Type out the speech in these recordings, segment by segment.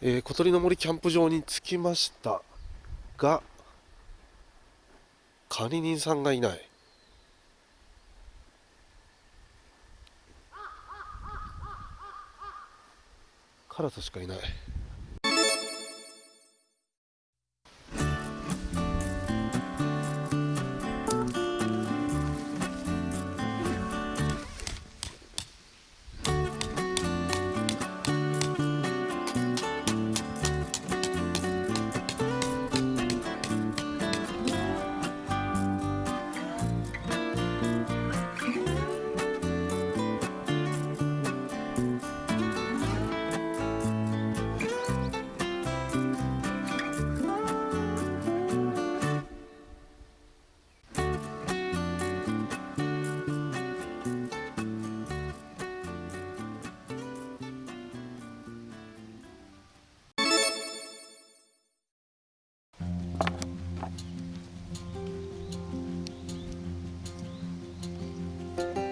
えー小鳥の森キャンプ場に着きました。が管理人さんがいない。カラスしかいない。Bye.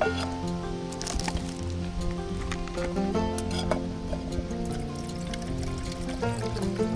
Thank you.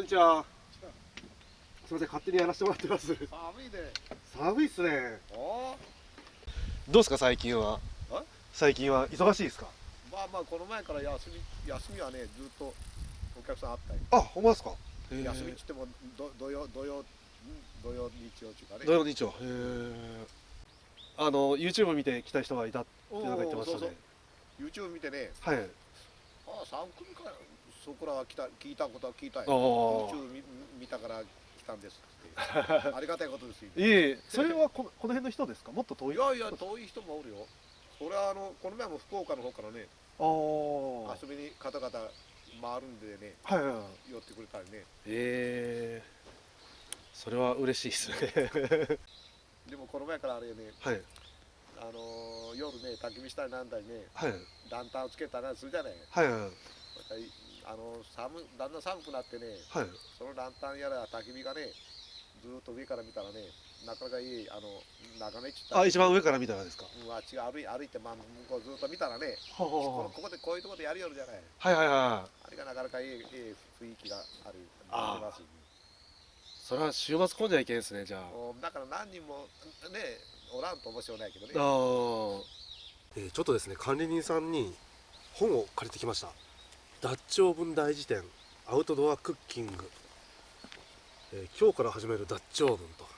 んにちは。すみません勝手にやらせてもらってます。寒いで。寒いっすね。おどうですか最近は？あ最近は忙しいですか？まあまあこの前から休み休みはねずっとお客さんあったよ。あほんまですか？休みっつってもど土曜土曜ん土曜日曜中かね。土曜日曜。あの YouTube 見て来た人がいたっておなんか言ってましたね。そうそう。YouTube 見てね、はい。ああ3組かそこらは来た聞いたことは聞いたよ。ああ。YouTube 見見たから来たんですって。ありがたいことですよ。いえそれはこのこの辺の人ですか？もっと遠い？いやいや遠い人もおるよ。それはあのこの前も福岡の方からね遊びに方々回るんでねはいはいはい。寄ってくれたりね。ええ。それは嬉しいですね。でもこの前からあれね。はい。あのー夜ね焚き火したりなんだりねはい。ランタンをつけたりするじゃない。はいはいあの寒だんだん寒くなってねはい。そのランタンやら焚き火がねずーっと上から見たらねなかなかいいあの眺めっちったあ一番上から見たらですか？うんあっちが歩い歩いて、まあ、向こうずっと見たらねはこのここでこういうところでやるよるじゃない。はいはいはあれがなかなかいいいい雰囲気がある。ありますそれは週末混んじゃいけんですねじゃあ。おだから何人もねおらんと面白いないけどね。あーえーちょっとですね管理人さんに本を借りてきましたダッチオーブン大辞典アウトドアクッキング、えー今日から始めるダッチオーブンと。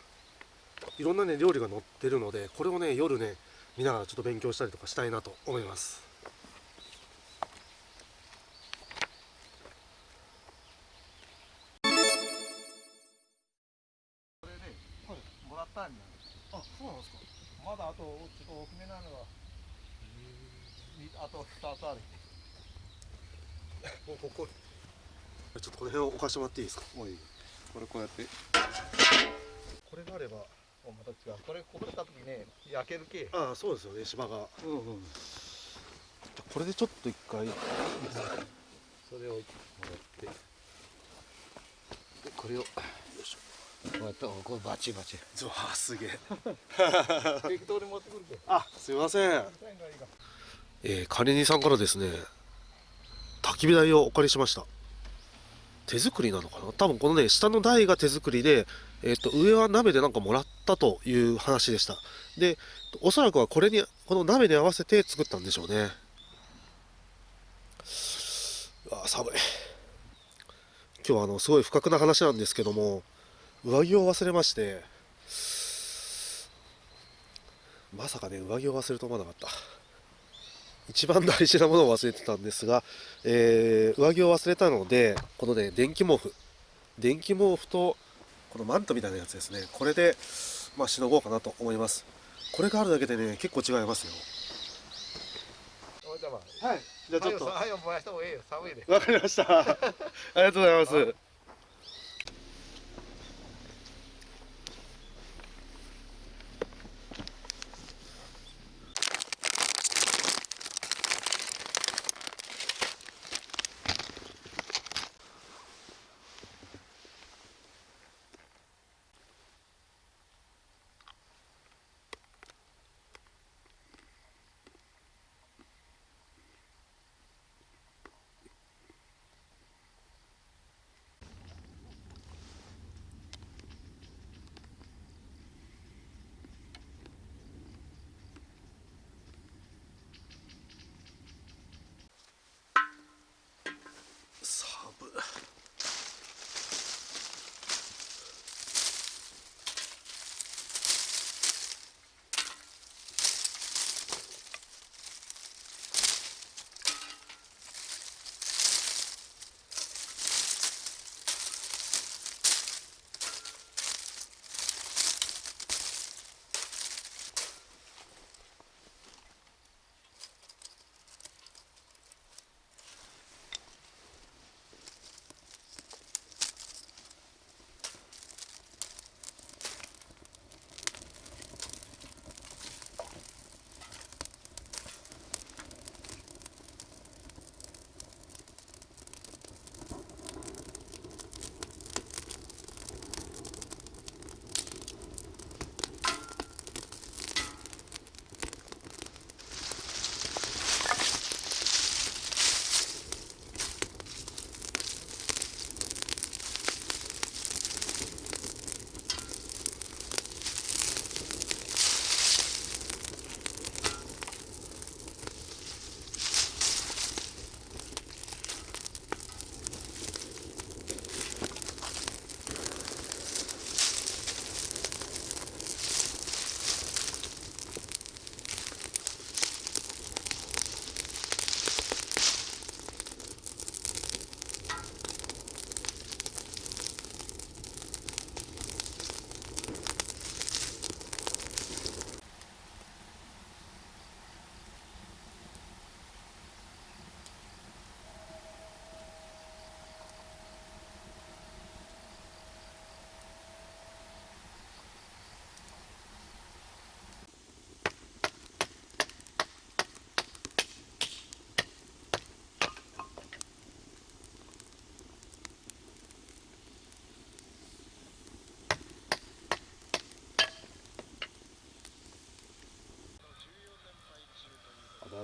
いろんなね料理が載ってるのでこれをね夜ね見ながらちょっと勉強したりとかしたいなと思います。これね、もらったんだ。あそうなんですか。まだあとちょっと大きめなのはみあと2つあるここ。ちょっとこの辺を置かしてもらっていいですか？もういい。これこうやって。これがあればおまた違うこれこぼれた時ね焼けるけ。ああそうですよね。芝が。うんうん。これでちょっと一回。それをもらって。でこれを。よいしょ。こうやってこれバチバチ。うわあすげえ。適当に持ってくるけ。あすいません。えー、管理人さんからですね焚き火台をお借りしました。手作りなのかな？多分このね下の台が手作りで、えー、と上は鍋でなんかもらったという話でした。でおそらくはこれにこの鍋に合わせて作ったんでしょうね。うわ寒い。今日はあのすごい不覚な話なんですけども上着を忘れましてまさかね上着を忘れると思わなかった。一番大事なものを忘れてたんですが、えー上着を忘れたのでこのね電気毛布。電気毛布とこのマントみたいなやつですね。これでまあしのごうかなと思います。これがあるだけでね結構違いますよ。はい。すじゃあちょっと。はよ燃やした方がいいよ。寒いで。わかりました。ありがとうございます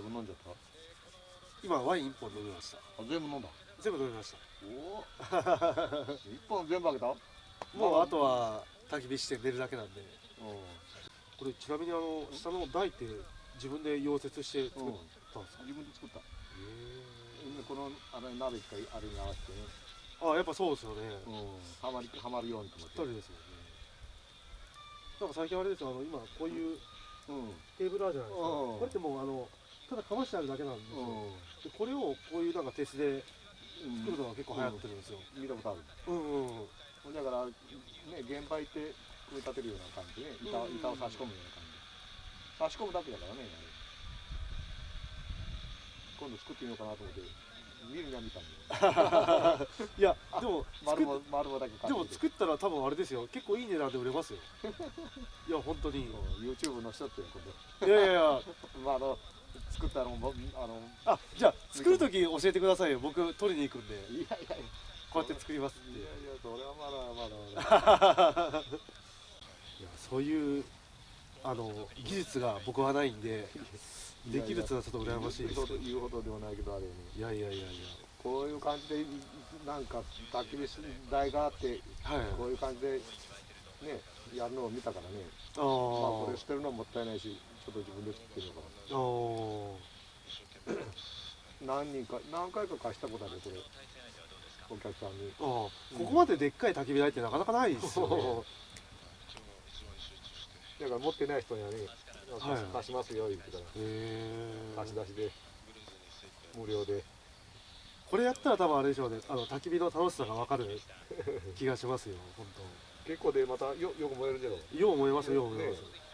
あだいぶ飲んじゃった？今ワイン1本飲みました。あ全部飲んだ？全部飲みました。おお一本全部あげた？もうあとは焚き火して寝るだけなんで。これちなみにあの下の台って自分で溶接して作ったんですか、自分で作った。へこのあれ鍋一回あれに合わせて。ねあやっぱそうですよね、うん。はまりはまるようにと思ぴっって。たりですよね。なんか最近あれですよあの今こういううん。テーブルあるじゃないですか、うん。これってもうあのただかましてあるだけなんですよ、うでこれをこういうなんか鉄でん。作るのが結構流行ってるんですよ、見たことある。うん、うんうん。だからね現場行って組み立てるような感じで板うん板を差し込むような感じで。差し込むだけだからね今度作ってみようかなと思って見るには見たんだよ。いやでも丸も丸もだけ買でも作ったら多分あれですよ。結構いい値段で売れますよ。いや本当に。YouTube の人っていうことやいやいや。まああの作ったのもあのあじゃあ作る時教えてくださいよ。僕取りに行くんで。いやいやいやこうやって作りますいやいやそれはまだまだまだいやそういうあの技術が僕はないんでできるってのはちょっと羨ましいです言うほど言うほどではないけどあれよねいやいやいやいこういう感じでなんか焚き火台があってやはいこういう感じでねやるのを見たからねあまあこれー捨てるのももったいないしちょっと自分で作ってみようかな。何人か何回か貸したことあるよこれ。お客さんに。あー。ここまででっかい焚き火台ってなかなかないですよね。だから持ってない人にはね貸し,、ますよ言ってから。へえ貸し出しで無料で。これやったら多分あれでしょうね。あの焚き火の楽しさが分かる気がしますよ本結構でまたよよく燃えるじゃよう思いますよう思います、ね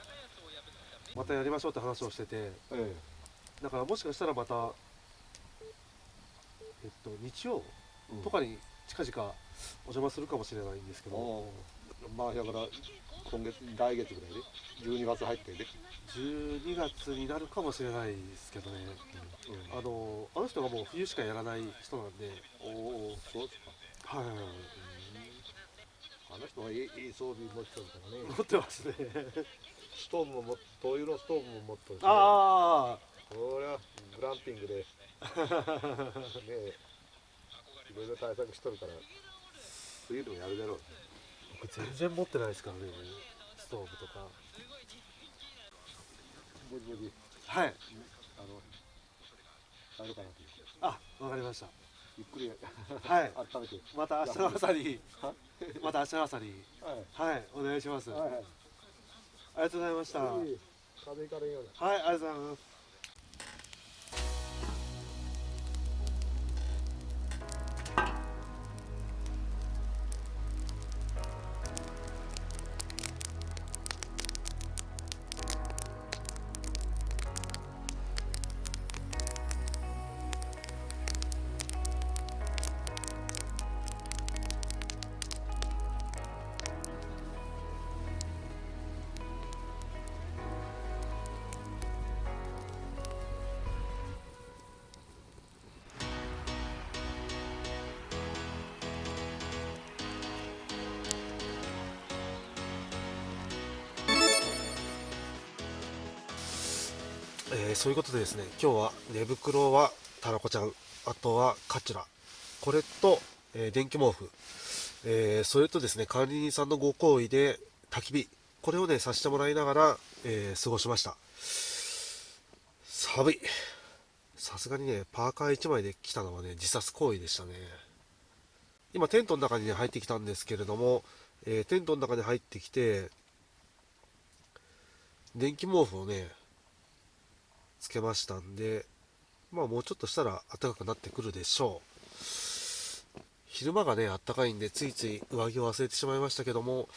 またやりましょうって話をしててえだからもしかしたらまたえっと日曜？うん。とかに近々お邪魔するかもしれないんですけど、おーまあだから今月来月ぐらいで？12月入ってで、12月になるかもしれないですけどね。うん。あのあの人がもう冬しかやらない人なんで。おおそうですか。はいはいはい。あの人はいい装備持ってるからね。持ってますねストーブもも灯油のストーブも持ってるし、ね、あこれはグランピングでねえいろいろ対策しとるから。冬でもやるだろう僕全然持ってないですからね。ストーブとか。ぼちぼちはい。あのあるかなとあわかりました。ゆっくりはい。温めて。また明日の朝に。は？また明日の朝に。はい。はい。お願いします、はいはい。ありがとうございました。はいありがとうございますそういうことでですね今日は寝袋はタラコちゃんあとはカチュラ。これと、え電気毛布、えそれとですね管理人さんのご厚意で焚き火。これをねさせてもらいながら、え過ごしました。寒い。さすがにねパーカー1枚で来たのはね自殺行為でしたね。今テントの中に、ね、入ってきたんですけれども、えーテントの中に入ってきて電気毛布をねつけましたんでまあもうちょっとしたら暖かくなってくるでしょう。昼間がねあったかいんでついつい上着を忘れてしまいましたけども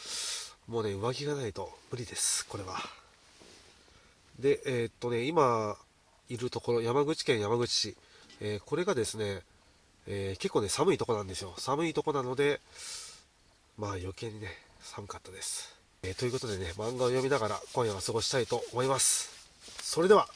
もうね上着がないと無理ですこれは。でえーっとね今いるところ山口県山口市、えーこれがですね、えー結構ね寒いとこなんですよ。寒いとこなのでまあ余計にね寒かったです、えーということでね漫画を読みながら今夜は過ごしたいと思います。それでは。